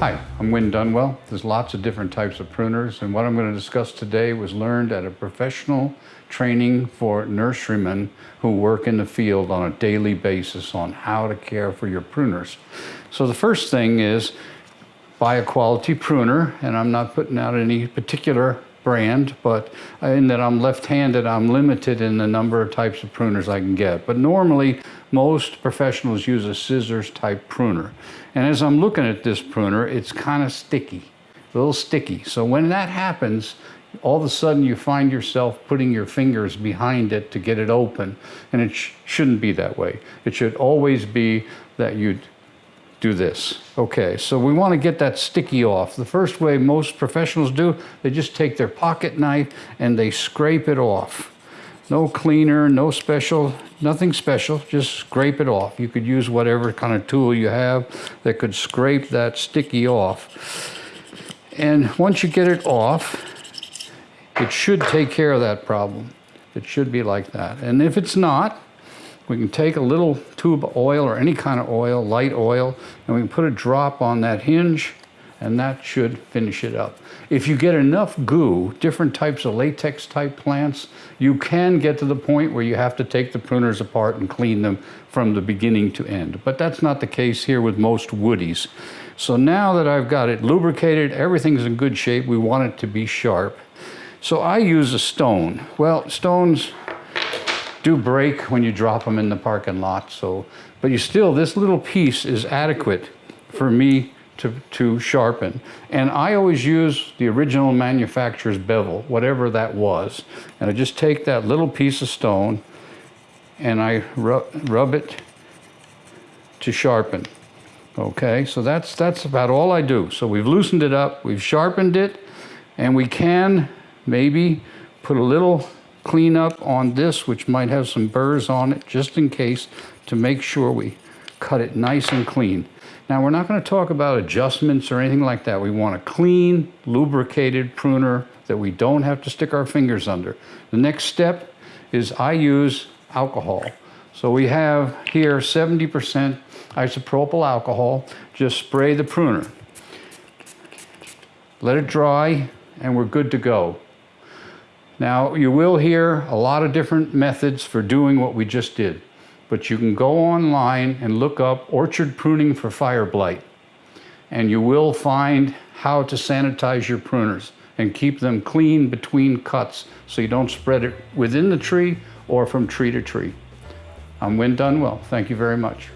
Hi, I'm Win Dunwell. There's lots of different types of pruners, and what I'm going to discuss today was learned at a professional training for nurserymen who work in the field on a daily basis on how to care for your pruners. So the first thing is buy a quality pruner, and I'm not putting out any particular brand, but in that I'm left-handed, I'm limited in the number of types of pruners I can get. But normally, most professionals use a scissors type pruner. And as I'm looking at this pruner, it's kind of sticky, a little sticky. So when that happens, all of a sudden you find yourself putting your fingers behind it to get it open. And it sh shouldn't be that way. It should always be that you do this. Okay, so we want to get that sticky off. The first way most professionals do, they just take their pocket knife and they scrape it off. No cleaner, no special, nothing special, just scrape it off. You could use whatever kind of tool you have that could scrape that sticky off. And once you get it off, it should take care of that problem. It should be like that. And if it's not, we can take a little tube of oil or any kind of oil, light oil, and we can put a drop on that hinge and that should finish it up. If you get enough goo, different types of latex type plants, you can get to the point where you have to take the pruners apart and clean them from the beginning to end. But that's not the case here with most woodies. So now that I've got it lubricated, everything's in good shape, we want it to be sharp. So I use a stone. Well, stones do break when you drop them in the parking lot. So, but you still, this little piece is adequate for me to, to sharpen. And I always use the original manufacturer's bevel, whatever that was. And I just take that little piece of stone and I rub, rub it to sharpen. Okay, so that's, that's about all I do. So we've loosened it up, we've sharpened it, and we can maybe put a little clean up on this, which might have some burrs on it, just in case, to make sure we cut it nice and clean. Now, we're not going to talk about adjustments or anything like that. We want a clean, lubricated pruner that we don't have to stick our fingers under. The next step is I use alcohol. So we have here 70% isopropyl alcohol. Just spray the pruner. Let it dry, and we're good to go. Now, you will hear a lot of different methods for doing what we just did, but you can go online and look up orchard pruning for fire blight, and you will find how to sanitize your pruners and keep them clean between cuts so you don't spread it within the tree or from tree to tree. Um, I'm Win Dunwell. Thank you very much.